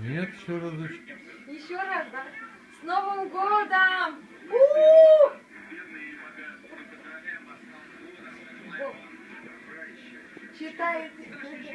Нет, еще разочек. Еще раз, да? С Новым годом! У! Читайте.